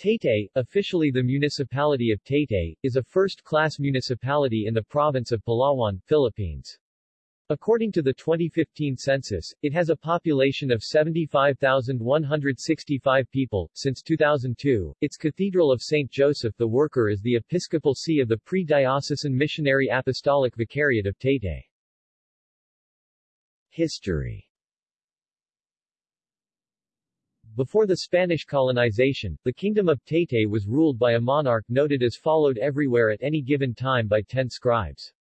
Taytay, officially the municipality of Taytay, is a first-class municipality in the province of Palawan, Philippines. According to the 2015 census, it has a population of 75,165 people. Since 2002, its Cathedral of St. Joseph the Worker is the episcopal see of the pre-diocesan missionary apostolic vicariate of Taytay. History before the Spanish colonization, the kingdom of Taytay was ruled by a monarch noted as followed everywhere at any given time by ten scribes.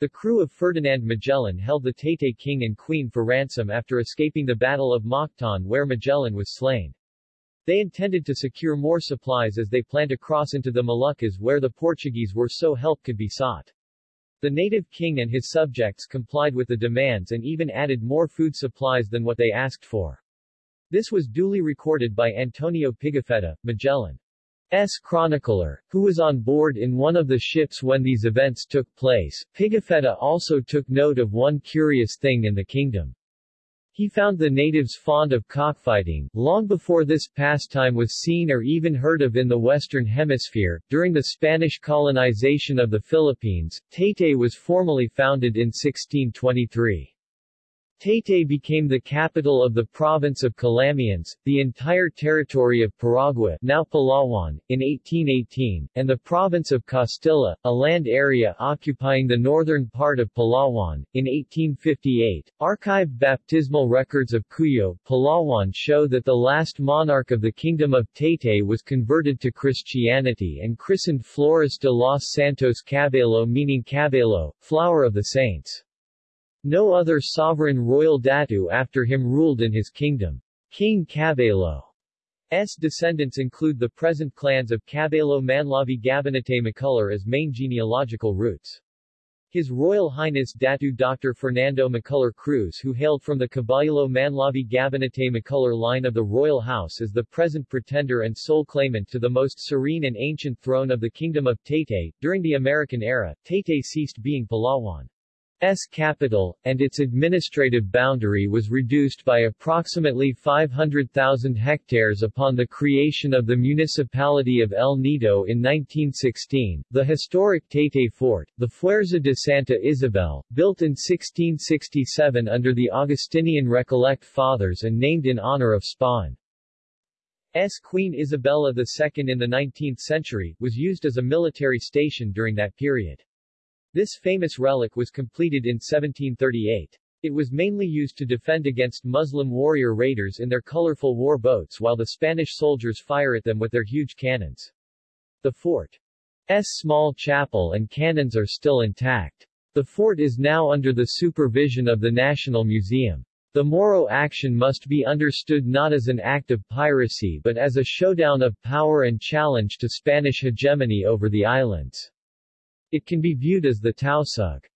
The crew of Ferdinand Magellan held the Taytay king and queen for ransom after escaping the Battle of Mactan where Magellan was slain. They intended to secure more supplies as they planned to cross into the Moluccas where the Portuguese were so help could be sought. The native king and his subjects complied with the demands and even added more food supplies than what they asked for. This was duly recorded by Antonio Pigafetta, Magellan's chronicler, who was on board in one of the ships when these events took place. Pigafetta also took note of one curious thing in the kingdom. He found the natives fond of cockfighting, long before this pastime was seen or even heard of in the Western Hemisphere. During the Spanish colonization of the Philippines, Taytay was formally founded in 1623. Taytay became the capital of the province of Calamianes, the entire territory of Paragua now Palawan, in 1818, and the province of Castilla, a land area occupying the northern part of Palawan, in 1858. Archived baptismal records of Cuyo, Palawan show that the last monarch of the Kingdom of Taytay was converted to Christianity and christened Flores de los Santos Cabello meaning Cabello, flower of the saints. No other sovereign royal datu after him ruled in his kingdom. King Cabello's descendants include the present clans of Cabello Manlavi Gabinete Macular as main genealogical roots. His Royal Highness Datu Dr. Fernando Macular Cruz who hailed from the Caballero Manlavi Gabinete Macular line of the royal house is the present pretender and sole claimant to the most serene and ancient throne of the Kingdom of Taytay. During the American era, Taytay ceased being Palawan. S capital, and its administrative boundary was reduced by approximately 500,000 hectares upon the creation of the municipality of El Nido in 1916. The historic Taytay Fort, the Fuerza de Santa Isabel, built in 1667 under the Augustinian Recollect Fathers and named in honor of Spain's Queen Isabella II in the 19th century, was used as a military station during that period. This famous relic was completed in 1738. It was mainly used to defend against Muslim warrior raiders in their colorful war boats while the Spanish soldiers fire at them with their huge cannons. The fort's small chapel and cannons are still intact. The fort is now under the supervision of the National Museum. The Moro action must be understood not as an act of piracy but as a showdown of power and challenge to Spanish hegemony over the islands. It can be viewed as the Tausug's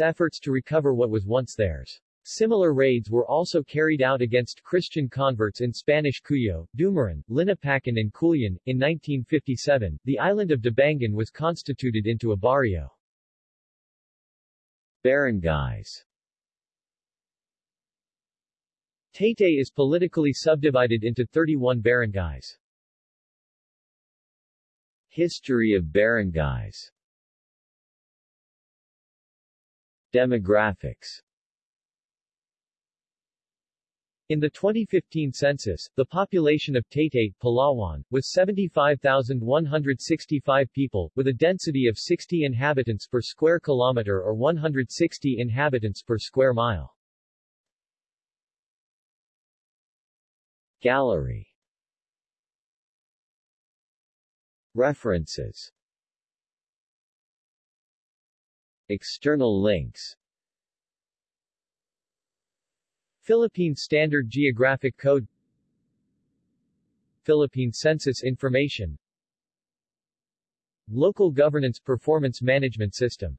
efforts to recover what was once theirs. Similar raids were also carried out against Christian converts in Spanish Cuyo, Dumaran, Linapacan and Culion. In 1957, the island of Debangan was constituted into a barrio. Barangays Taytay is politically subdivided into 31 barangays. History of barangays Demographics. In the 2015 census, the population of Taytay, Palawan, was 75,165 people, with a density of 60 inhabitants per square kilometer or 160 inhabitants per square mile. Gallery. References External links. Philippine Standard Geographic Code. Philippine Census Information. Local Governance Performance Management System